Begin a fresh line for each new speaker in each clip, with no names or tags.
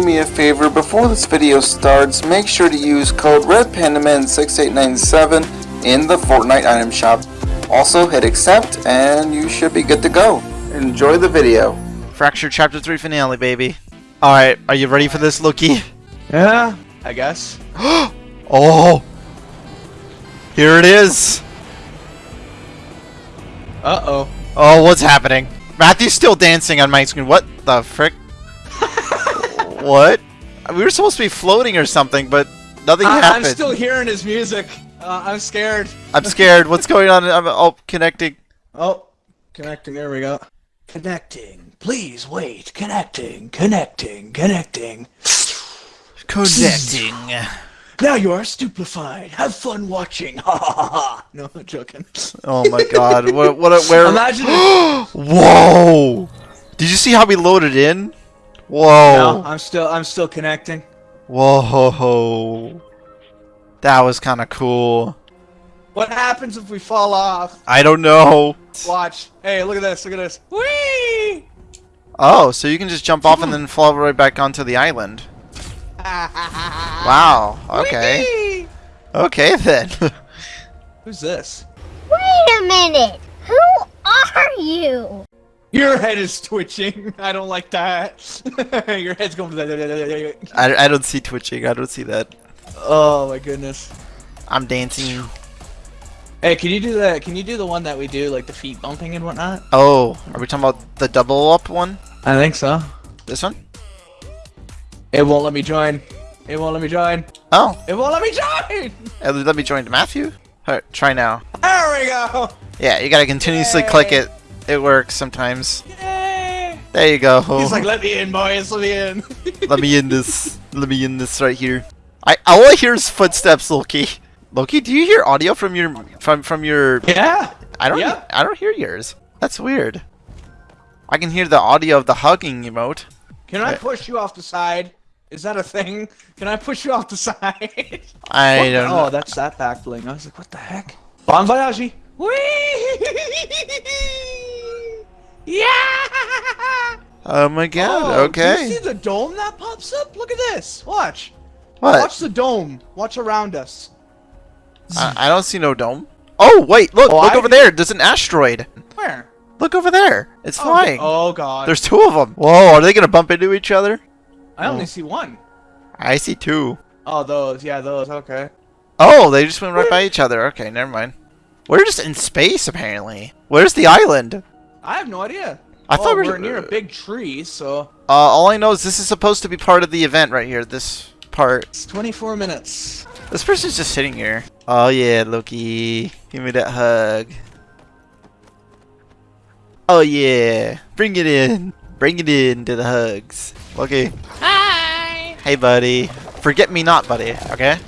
do me a favor, before this video starts, make sure to use code RedPandaman6897 in the Fortnite item shop. Also hit accept and you should be good to go. Enjoy the video.
Fracture Chapter 3 finale, baby. Alright, are you ready for this, Loki?
Yeah, I guess.
Oh! Here it is!
Uh-oh.
Oh, what's happening? Matthew's still dancing on my screen. What the frick? What? We were supposed to be floating or something, but nothing
I- I'm still hearing his music. Uh, I'm scared.
I'm scared. What's going on? I'm oh connecting.
Oh, connecting. There we go. Connecting. Please wait. Connecting. Connecting. Connecting.
Connecting.
Now you are stupefied. Have fun watching. Ha ha ha ha. No, I'm joking.
Oh my god. What what where
Imagine if...
Whoa! Did you see how we loaded in?
No,
Whoa.
I'm still I'm still connecting.
Whoa. That was kind of cool.
What happens if we fall off?
I don't know.
Watch. Hey, look at this. Look at this. Whee!
Oh, so you can just jump off and then fall right back onto the island. Wow. Okay.
Whee!
Okay then.
Who's this?
Wait a minute! Who are you?
Your head is twitching. I don't like that. Your head's going.
I, I don't see twitching. I don't see that.
Oh my goodness.
I'm dancing.
Hey, can you do that? Can you do the one that we do, like the feet bumping and whatnot?
Oh, are we talking about the double up one?
I think so.
This one?
It won't let me join. It won't let me join.
Oh,
It won't let me join.
uh, let me join Matthew. Alright, try now.
There we go.
Yeah, you gotta continuously click it. It works sometimes.
Yay!
There you go.
He's like, let me in, boys. Let me in.
Let me in this. Let me in this right here. I all I hear is footsteps, Loki. Loki, do you hear audio from your from from your?
yeah.
I don't.
Yeah.
I don't hear yours. That's weird. I can hear the audio of the hugging emote.
Can I push you off the side? Is that a thing? Can I push you off the side?
I
What
don't
Oh,
know.
that's that back bling. I was like, what the heck? Bon voyage. Whee! Yeah!
Oh my god.
Oh, Do you see the dome that pops up? Look at this. Watch.
What?
Watch the dome. Watch around us.
I, I don't see no dome. Oh wait, look,
Oh,
look
I-
over there. There's an asteroid.
Where?
Look over there. It's
Oh,
flying.
Oh god.
There's two of them. Whoa, are they gonna bump into each other?
I only
oh.
see one.
I see two.
Oh, those. Yeah, those. Okay.
Oh, they just went right by each other. Okay, never mind. We're just in space apparently. Where's the island?
I have no idea.
I
oh,
thought we
we're
were
near a big tree, so
Uh, all I know is this is supposed to be part of the event right here. This part.
it's 24 minutes.
This person's just sitting here. Oh yeah, Loki, give me that hug. Oh yeah, bring it in. Bring it in to the hugs. Loki.
Hi.
Hey, buddy. Forget me not, buddy. Okay.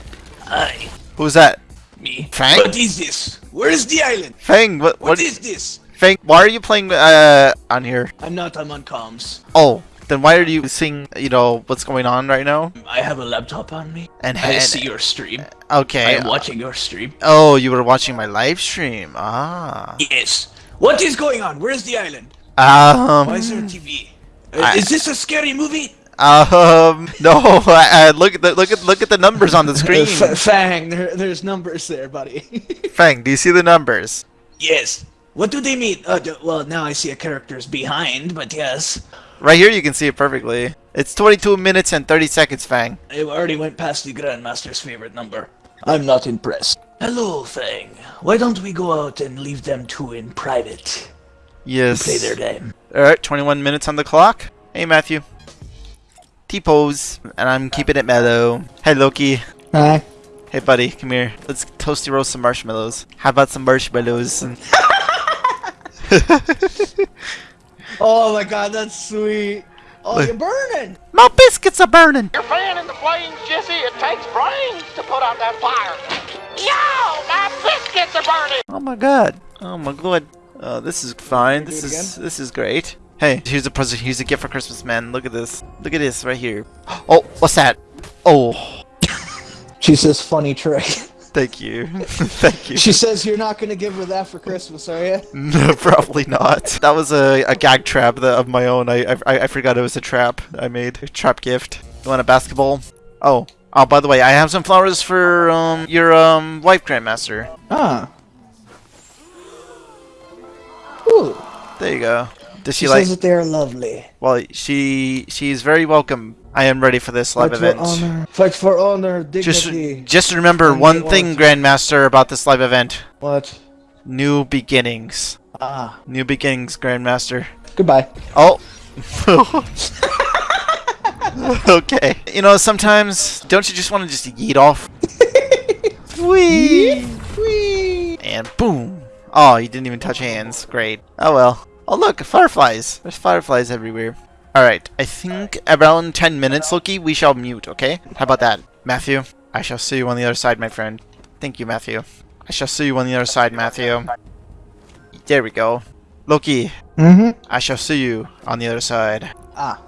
Hi.
Who's that?
Me.
Fang?
What is this? Where is the island?
Fang. What?
what
What
is this?
Fang? Why are you playing uh on here?
I'm not. I'm on comms.
Oh, then why are you seeing? You know what's going on right now?
I have a laptop on me.
And,
I
and
see your stream.
okay.
I am watching your stream.
Oh, you were watching my live stream. Ah.
Yes. What is going on? Where's the island?
Um.
Why is there a TV? Uh,
I-
is this a scary movie?
Um. No. I, I look at the look at look at the numbers on the screen.
F- Fang, there, there's numbers there, buddy.
Fang, do you see the numbers?
yes. What do they mean? Uh, well, now I see a character's behind, but yes.
Right here, you can see it perfectly. It's 22 minutes and 30 seconds, Fang.
I already went past the Grandmaster's favorite number. I'm not impressed. Hello, Fang. Why don't we go out and leave them two in private?
Yes.
Play their game.
All right, 21 minutes on the clock. Hey, Matthew. T-pose, and I'm keeping it mellow. Hey, Loki.
Hi.
Hey, buddy, come here. Let's toasty roast some marshmallows. How about some marshmallows?
Oh my god, that's sweet. Oh,
Look.
you're burning!
My biscuits are burning.
You're fanning the flames, Jesse. It takes brains to put out that fire. Yo, my biscuits are burning.
Oh my god. Oh my god. Oh, this is fine. This
it
is this is great. Hey, here's a present. Here's a gift for Christmas, man. Look at this. Look at this right here. Oh, what's that? Oh,
She says funny trick.
thank you. thank you.
She says you're not gonna give her that for Christmas, are you?
No, probably not. That was a, a gag trap that, of my own. I, I I forgot it was a trap I made. A trap gift. You want a basketball? Oh. Oh, by the way, I have some flowers for um your um wife, Grandmaster.
Ah. Ooh.
There you go. Does she,
She
like?
says that they are lovely.
Well, she she's very welcome. I am ready for this live
Fight
event.
for honor. Fight for honor,
Just
dignity.
just remember
And
one thing, Grandmaster, about this live event:
What?
new beginnings.
Ah.
New beginnings, Grandmaster.
Goodbye.
Oh. okay. You know, sometimes don't you just want to just yeet off? Whee!
Whee!
And boom. Oh, you didn't even touch hands. Great. Oh well. Oh look, fireflies. There's fireflies everywhere. Alright, I think around 10 minutes, Loki, we shall mute, okay? How about that? Matthew, I shall see you on the other side, my friend. Thank you, Matthew. I shall see you on the other side, Matthew. There we go. Loki,
Mm-hmm.
I shall see you on the other side.
Ah.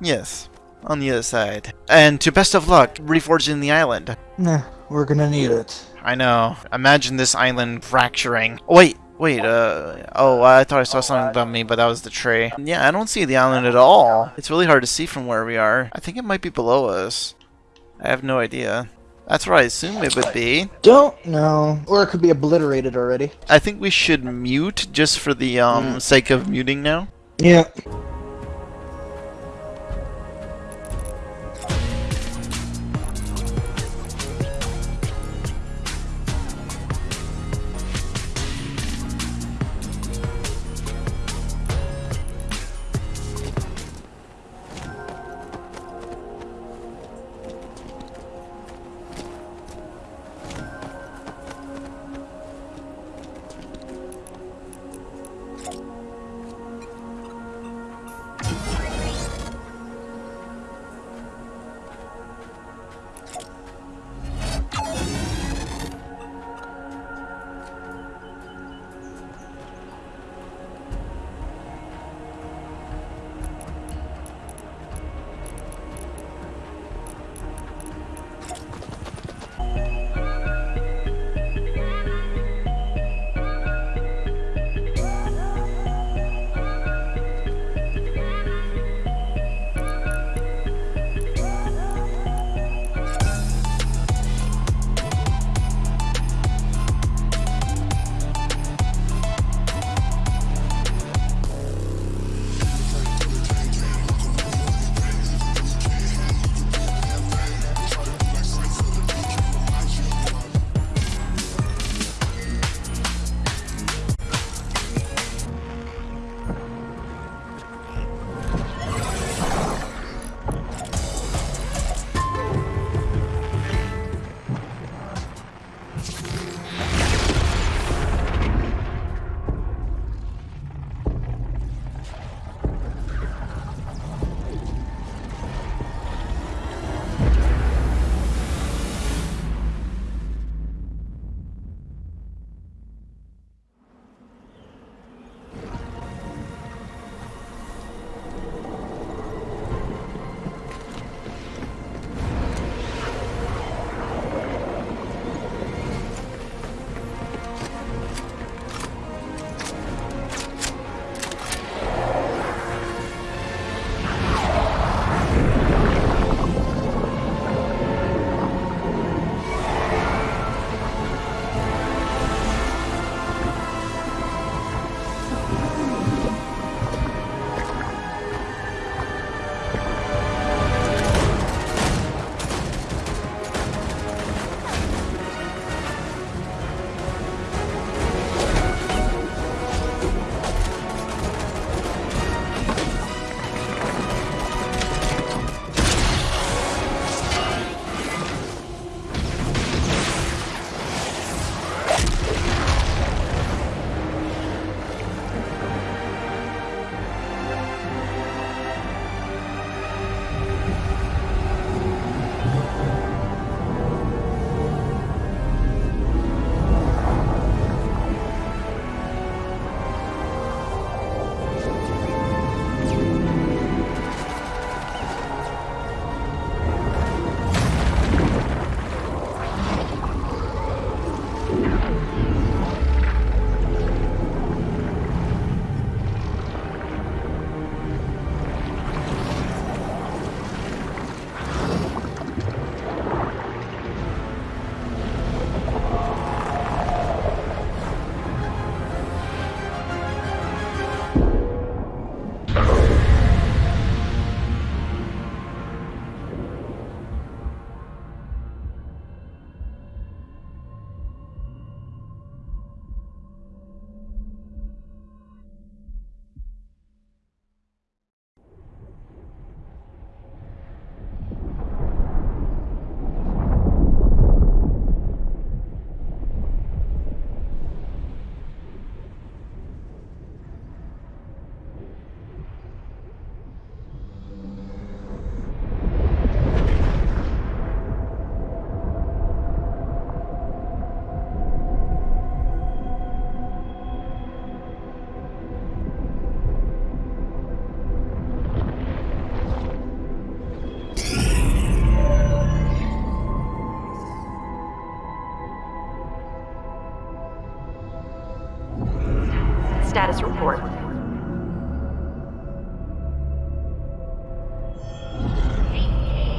Yes, on the other side. And to best of luck, reforging the island.
Nah, we're gonna need it.
I know. Imagine this island fracturing. Oh, wait, wait, uh, oh, I thought I saw something above me, but that was the tree. Yeah, I don't see the island at all. It's really hard to see from where we are. I think it might be below us. I have no idea. That's where I assume it would be.
Don't know. Or it could be obliterated already.
I think we should mute just for the um sake of muting now.
Yeah.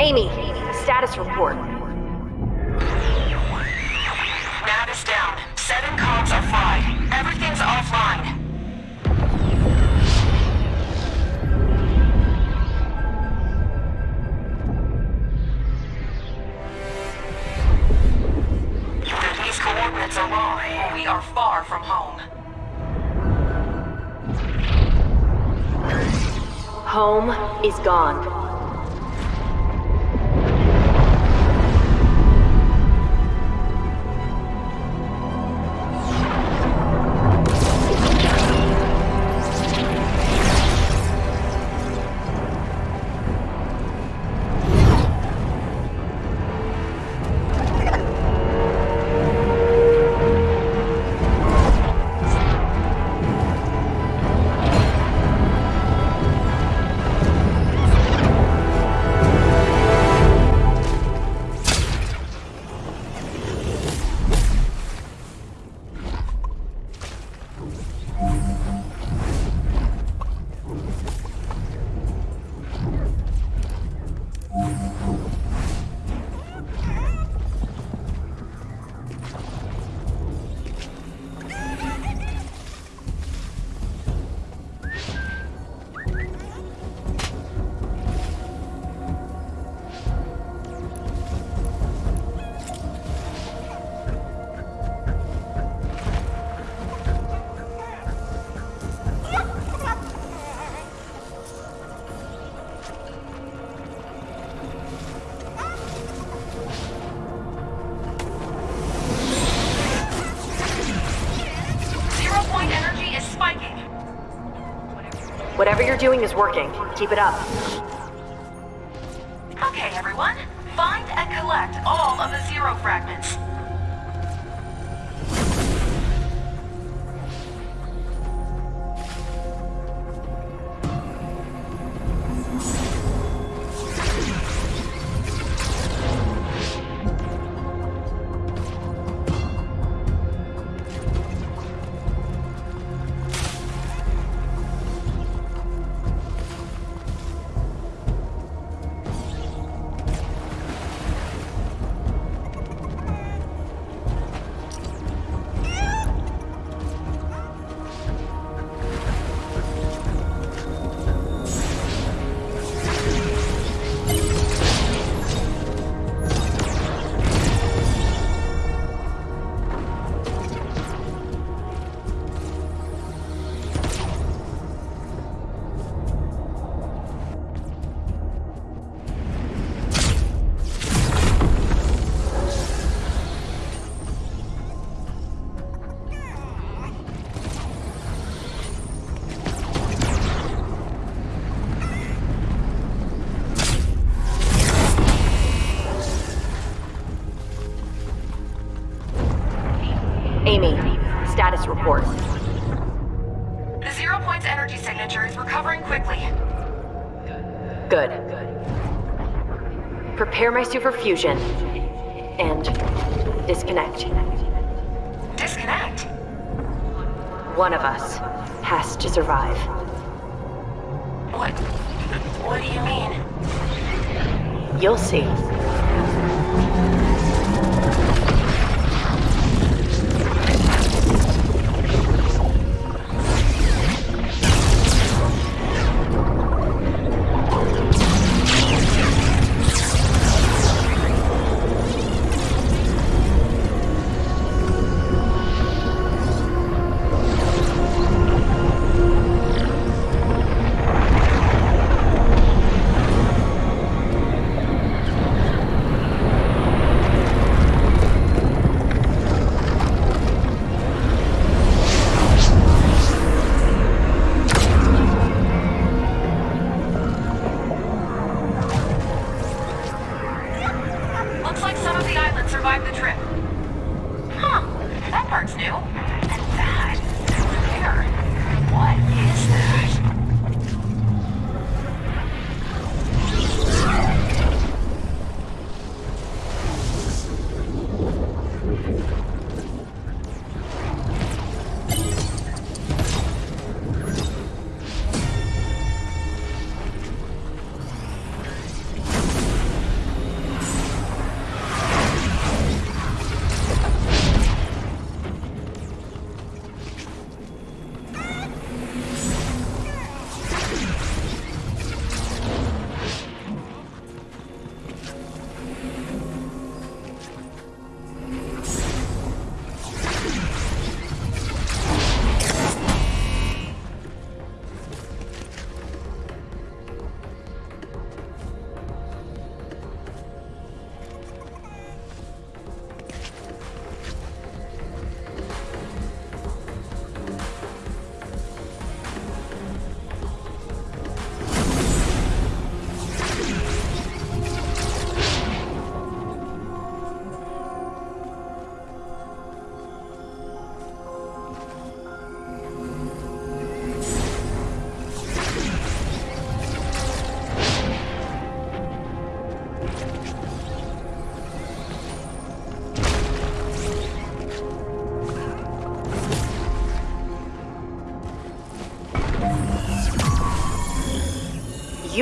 Amy, status report.
Nav is down. Seven comms are fried. Everything's offline. These coordinates are wrong. We are far from home.
Home is gone. You're doing is working. Keep it up.
Okay, everyone. Find and collect all of the zero fragments.
Report.
The zero point's energy signature is recovering quickly.
Good. Prepare my suit for fusion. And disconnect.
Disconnect.
One of us has to survive.
What? What do you mean?
You'll see.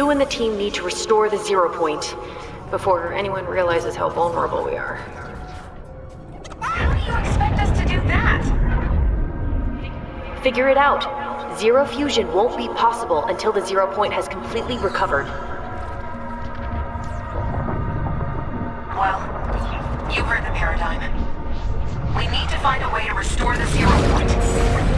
You and the team need to restore the zero point before anyone realizes how vulnerable we are.
How do you expect us to do that?
Figure it out. Zero fusion won't be possible until the zero point has completely recovered.
Well, you heard the paradigm. We need to find a way to restore the zero point.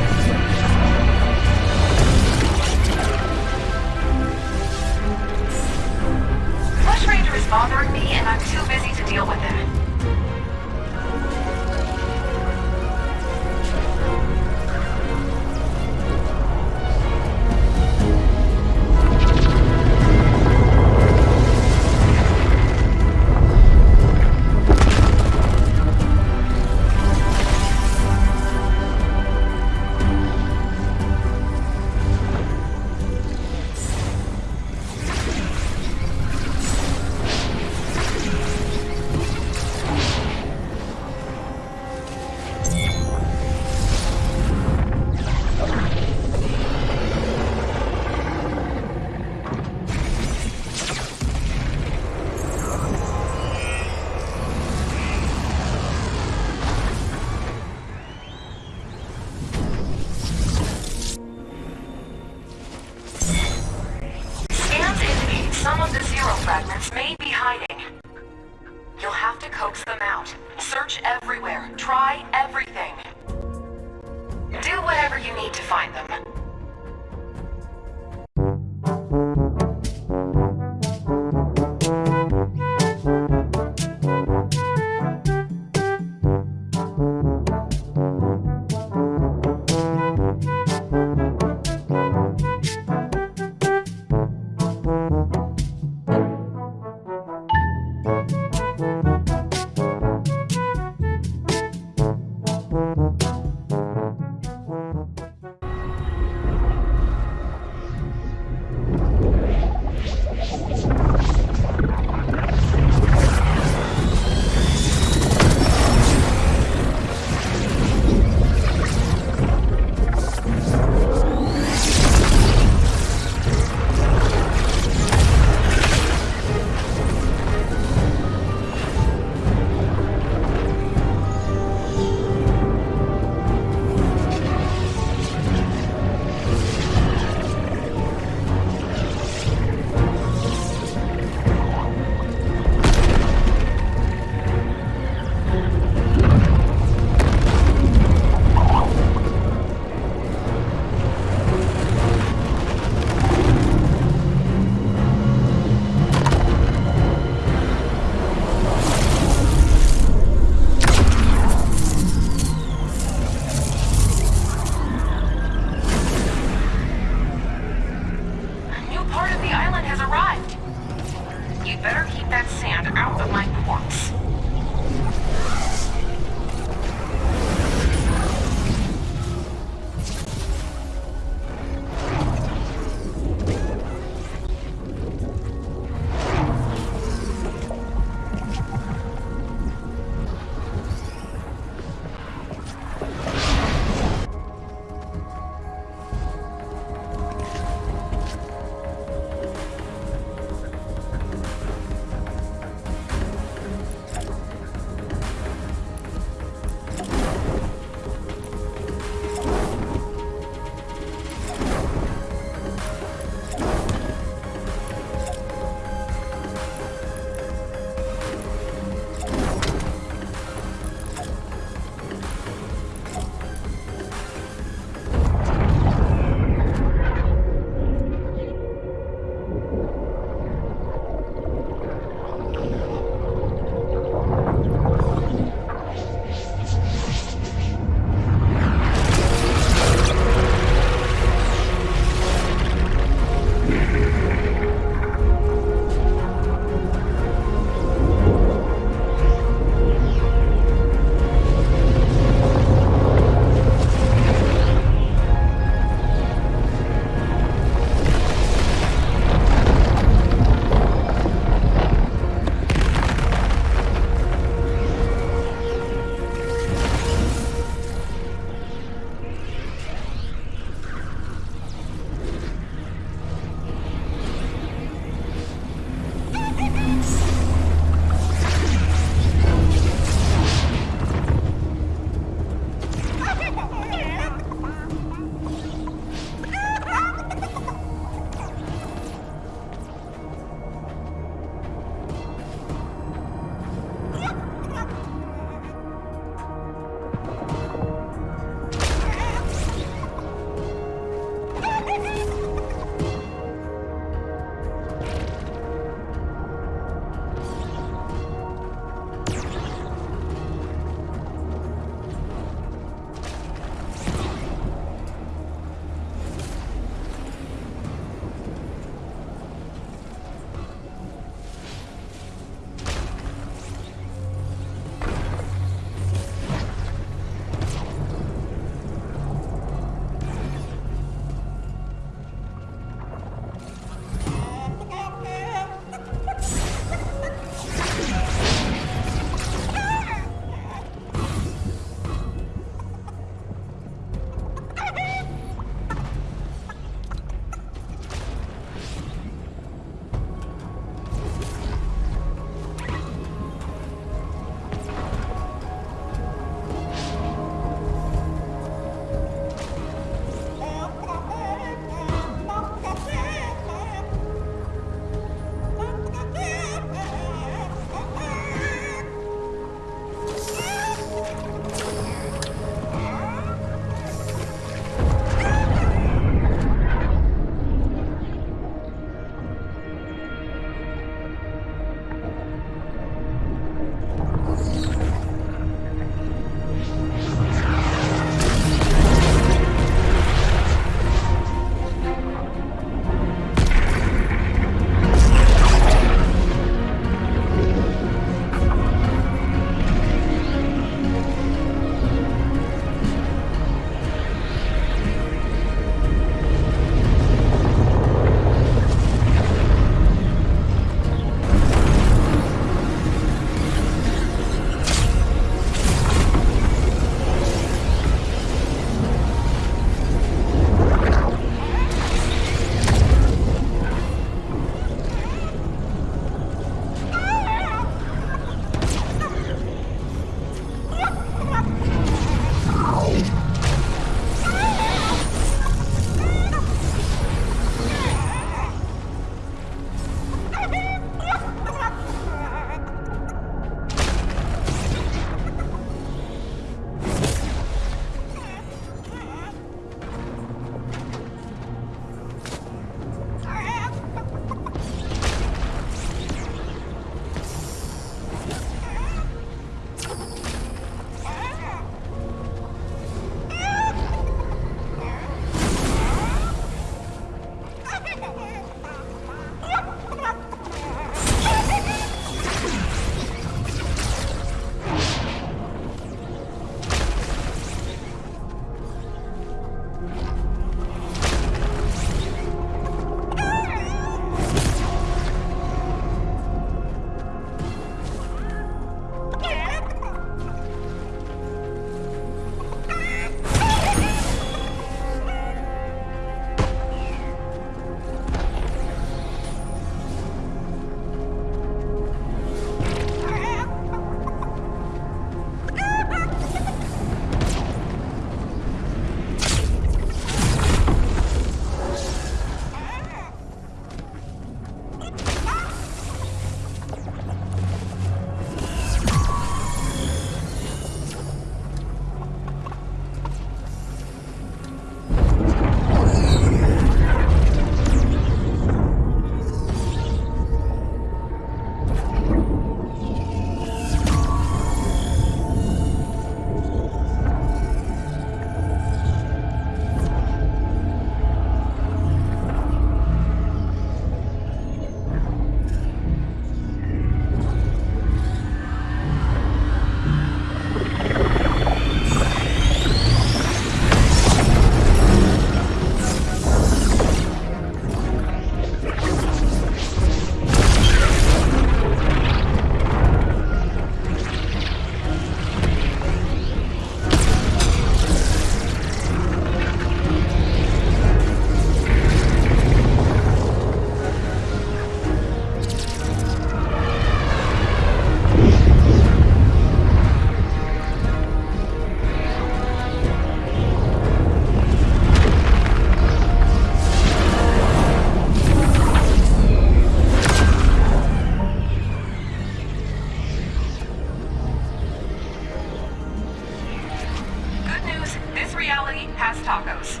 tacos.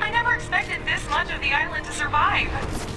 I never expected this much of the island to survive.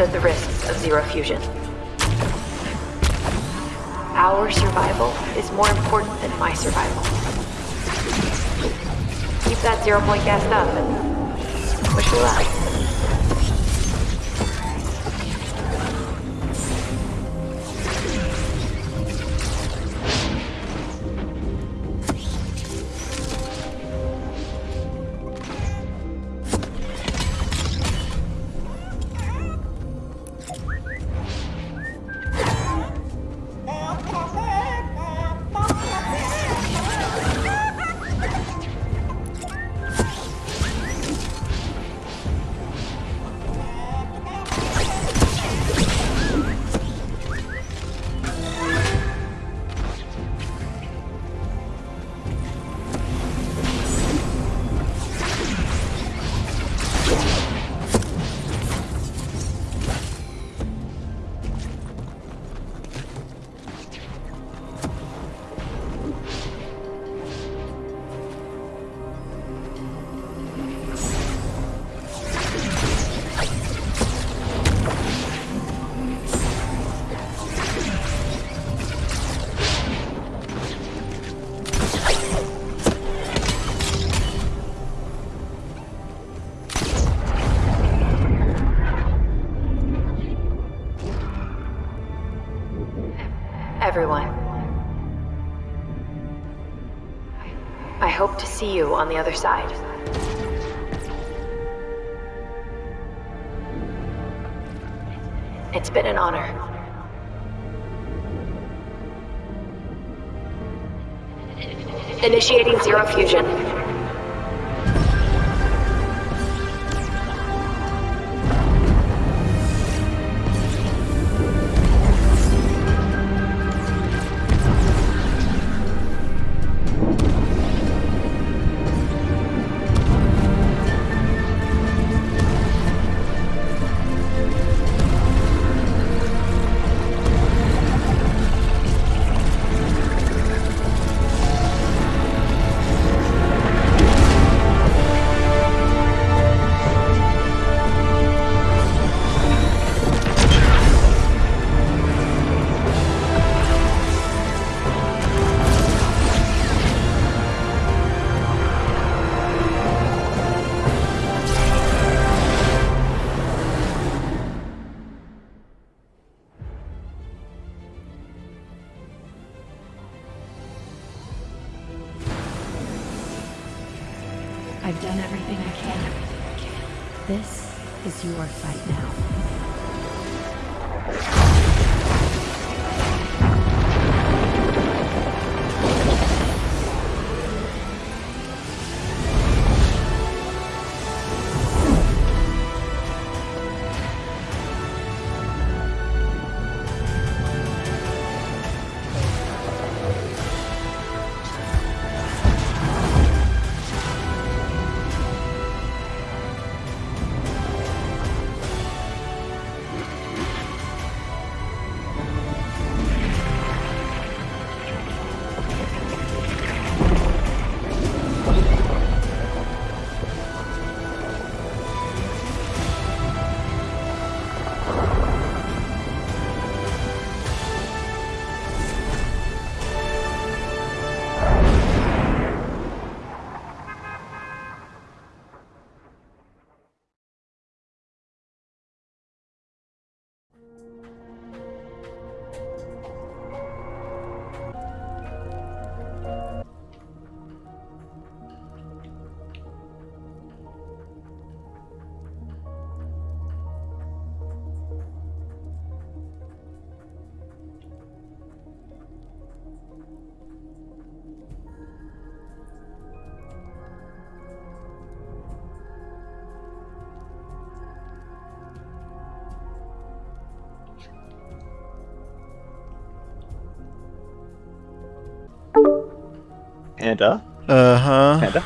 Understood the risks of zero fusion. Our survival is more important than my survival. Keep that zero point gassed up and push me luck. Everyone. I hope to see you on the other side. It's been an honor. Initiating Zero Fusion.
Panda,
Uh huh.
Panda.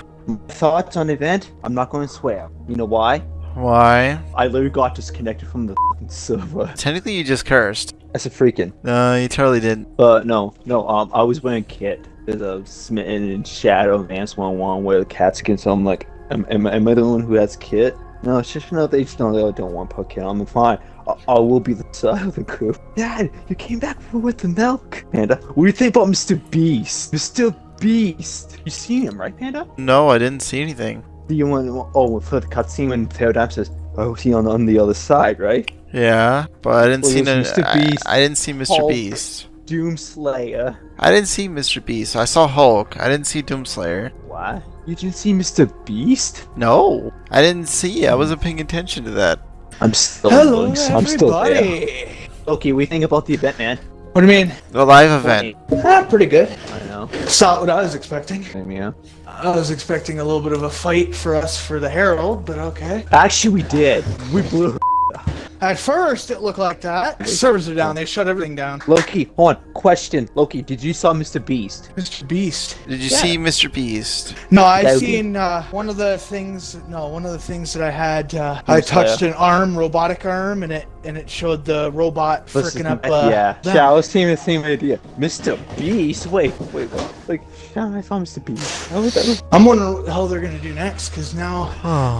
Thoughts on event? I'm not going to swear. You know why?
Why?
I literally got disconnected from the fucking server.
Technically, you just cursed.
That's a freaking.
No, you totally didn't.
But no, no. Um, I was wearing kit. There's a smitten in shadow man's one one where the cat skin. So I'm like, am, am, am I the one who has kit? No, it's just no. They just don't. They don't want kit. I'm fine. I, I will be the side of the group. Dad, you came back with the milk. Panda, what do you think about Mr. Beast? Mr. Beast. You seen him, right, Panda?
No, I didn't see anything.
The one, oh, for the cutscene when Theodam says, "Oh, he on on the other side, right?"
Yeah, but I didn't
Well,
see no,
Mr.
I,
Beast,
I didn't see Mr.
Hulk.
Beast.
Doomslayer.
I didn't see Mr. Beast. I saw Hulk. I didn't see Doomslayer.
What? You didn't see Mr. Beast?
No, I didn't see. I wasn't paying attention to that.
I'm still.
Hello,
I'm still there.
everybody.
Okay, what do you think about the event, man?
What do you mean?
The live event.
Ah, pretty good.
I know.
It's not what I was expecting.
Yeah.
I was expecting a little bit of a fight for us for the Herald, but okay.
Actually, we did. We blew. Her.
At first, it looked like that. Servers are down. They shut everything down.
Loki, hold on. Question, Loki, did you saw Mr. Beast?
Mr. Beast.
Did you
Yeah.
see Mr. Beast?
No, I
That would
seen uh, one of the things. No, one of the things that I had. Uh, I
Doomslayer.
touched an arm, robotic arm, and it and it showed the robot freaking up. Uh,
yeah.
them.
Yeah, I was seeing the same idea. Mr. Beast? Wait, wait, like, yeah, I saw Mr. Beast. Oh, that was-
I'm wondering what the hell they're gonna do next, because now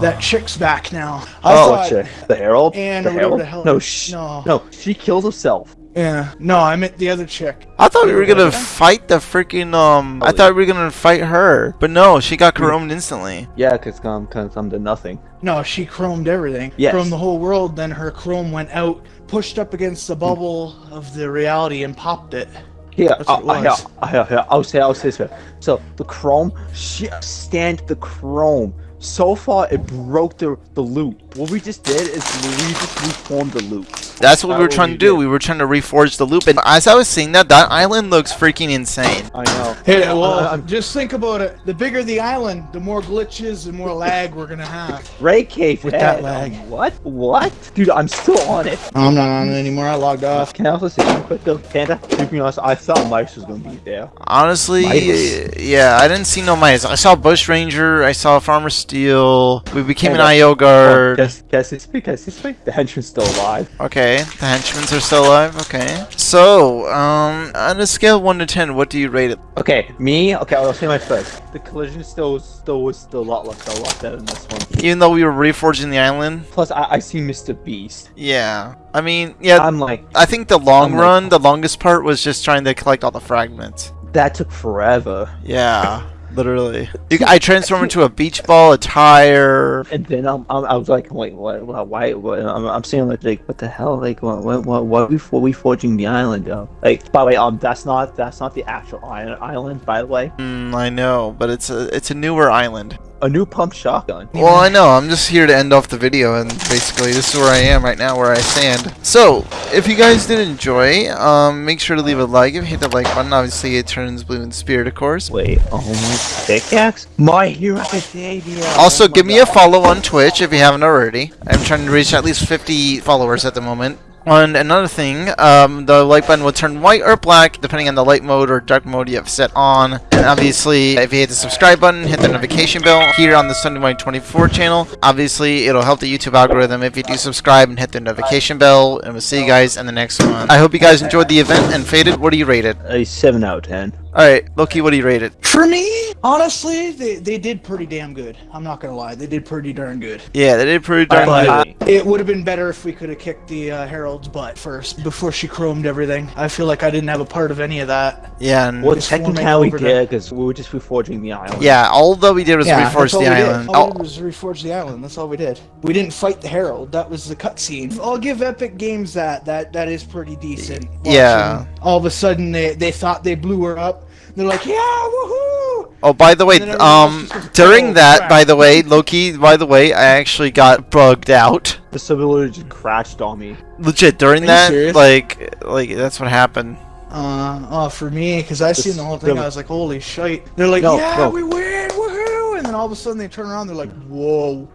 that chick's back now. I
oh,
thought,
shit. The Herald?
And
the
whatever
Herald?
the hell-
No, sh-
no.
no, she killed herself.
Yeah, no, I meant the other chick.
I thought we were gonna fight the freaking um. I thought we were gonna fight her, but no, she got chromed instantly.
Yeah, cause um, cause I'm to nothing.
No, she chromed everything.
Yes.
Chromed the whole world. Then her chrome went out, pushed up against the bubble of the reality, and popped it.
Here,
That's
I, I, uh,
was.
Uh, I, I, I'll say, I'll say this. way. So the Chrome, shit, stand the Chrome. So far, it broke the the loop. What we just did is we just reformed the loop.
That's what we were
That's
trying
we
to do.
did.
We were trying to reforge the loop, and as I was seeing that, that island looks freaking insane.
I know.
Hey,
I-
well,
I'm-
just think about it. The bigger the island, the more glitches and more lag we're gonna have.
Ray Cave
With that lag.
um, What? What? Dude, I'm still on it.
I'm not on it anymore. I logged off.
Can I also say something quick though, Panda? To be honest, I thought Mice was gonna be there.
Honestly,
Mice.
yeah, I didn't see no mice. I saw Bush Ranger, I saw Farmer Steel. We became an
Hey,
IO
Oh,
guard.
guess, guess this week, guess this week, the henchman's still alive.
Okay, the henchmen's are still alive. Okay. So, um, on a scale of 1 to 10, what do you rate it?
Okay, me. Okay, I'll say my first. The collision still was still was still a lot less, a lot better than this one.
Even though we were reforging the island?
Plus, I I see Mr. Beast.
Yeah. I mean, yeah,
I'm like,
I think the long
I'm like-
run, the longest part was just trying to collect all the fragments.
that took forever.
Yeah, literally. You, I transform into a beach ball, a tire.
And then I'm, I'm I was like, wait, what? what why? What, I'm, I'm saying like, like, what the hell? Like, what? What? What? What are we for? We forging the island, though? Like, by the way, um, that's not that's not the actual i- island, by the way.
Mm, I know, but it's a it's a newer island.
A new pump shotgun.
Well, I know. I'm just here to end off the video, and basically, this is where I am right now, where I stand. So, if you guys did enjoy, um, make sure to leave a like. If you hit the like button, obviously it turns blue in spirit, of course.
Wait, oh my pickaxe? My Hero Academia.
Also,
Oh my
give me a follow on Twitch if you haven't already. I'm trying to reach at least 50 followers at the moment. And another thing, um, the like button will turn white or black depending on the light mode or dark mode you have set on. And obviously, if you hit the subscribe button, hit the notification bell here on the Sunday Morning 24 channel. Obviously, it'll help the YouTube algorithm if you do subscribe and hit the notification bell. And we'll see you guys in the next one. I hope you guys enjoyed the event. And Faded, what do you rate it?
A seven out of ten.
Alright, Loki, what do you rate it?
For me, honestly, they, they did pretty damn good. I'm not gonna lie, they did pretty darn good.
Yeah, they did pretty darn
But-
good.
It would have been better if we could have kicked the uh, Herald's butt first before she chromed everything. I feel like I didn't have a part of any of that.
Yeah, and
Well, technically
forming
we did because we were just reforging the island.
yeah, all that we did was
that's
reforge
all
the
we did.
island.
All we
Oh,
did was reforge the island. That's all we did. We didn't fight the Herald. That was the cutscene. I'll give Epic Games that. That that is pretty decent.
Yeah.
All of a sudden, they they thought they blew her up. They're like, yeah, woohoo!
Oh, by the way,
And then everyone else
um, during
"Oh,
that,
crap."
by the way, Loki, by the way, I actually got bugged out.
The simulator just crashed on me.
Legit, during
Are you
that, like, like that's what happened.
Uh, oh, for me, because I seen the whole thing, I was like, holy shite. They're like,
No,
yeah,
no.
we win, woohoo! And then all of a sudden they turn around, they're like, whoa.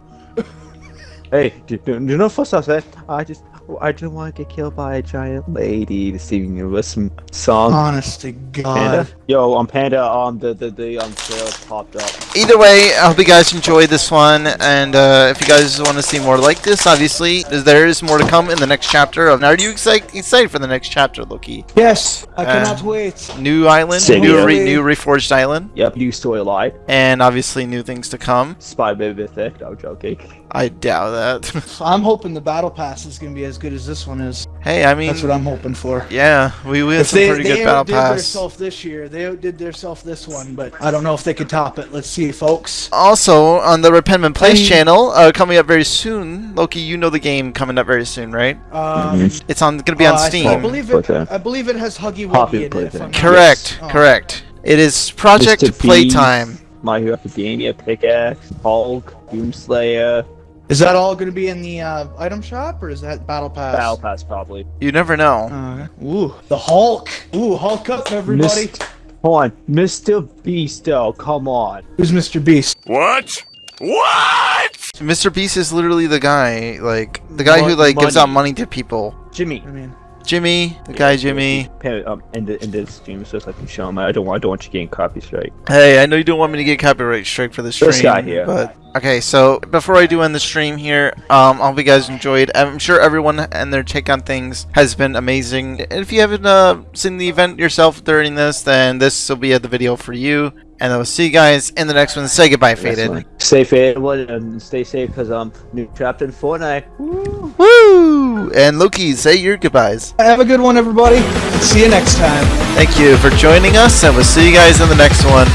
Hey, do, do, do you know first I said? I just I just want to get killed by a giant lady this evening you with some song.
Honest to God.
Panda?
God.
Yo, on Panda, um, the the the um trailer popped up.
Either way, I hope you guys enjoyed this one, and uh, if you guys want to see more like this, obviously, there is more to come in the next chapter. Of, now, are you excited, excited for the next chapter, Loki?
Yes, I
Uh,
cannot wait.
New island,
Same
new, re- new reforged island,
Yep, new story live.
and obviously new things to come.
Spy Baby Thick. No joking.
I doubt that.
I'm hoping the battle pass is gonna be as good as this one is.
hey, I mean,
That's what I'm hoping for.
yeah, we, we had
If
some
they,
pretty
they
good battle
outdid
pass.
themselves this year, they outdid themselves this one, but I don't know if they could top it. Let's see, folks.
Also, on the Repentment Place
I-
channel, uh, coming up very soon. Loki, you know the game coming up very soon, right?
Um,
It's on going to be on
uh, I-
Steam.
I believe it.
Okay.
I believe it has Huggy Wuggy in it.
played
if
that.
I'm not-
correct,
Oh.
correct. It is Project
Mr.
Playtime.
My Hero Academia, Pickaxe, Hulk, Doomslayer,
Is that all going to be in the uh, item shop, or is that battle pass?
Battle Pass probably.
You never know.
Uh, ooh, the Hulk. Ooh, Hulk up, everybody.
Mist- Hold on, Mr. Beast, though. Come on.
Who's Mr. Beast?
What? What?
Mr. Beast is literally the guy, like the guy who
Mon-
like gives out money to people.
Jimmy.
I mean,
Jimmy, the guy Jimmy.
Um, end the end the stream so I can show him. I don't want I don't want you getting copy straight.
Hey, I know you don't want me to get copyright strike for the stream.
This guy here.
But okay, so before I do end the stream here, um, I hope you guys enjoyed. I'm sure everyone and their take on things has been amazing. And if you haven't uh, seen the event yourself during this, then this will be the video for you. And I will see you guys in the next one. Say goodbye, Faded.
Stay faded and stay safe because I'm um, new chapter in Fortnite. Woo!
Woo! And Loki, say your goodbyes.
have a good one, everybody. See you next time.
Thank you for joining us, and we'll see you guys in the next one.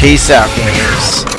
Peace out, gamers.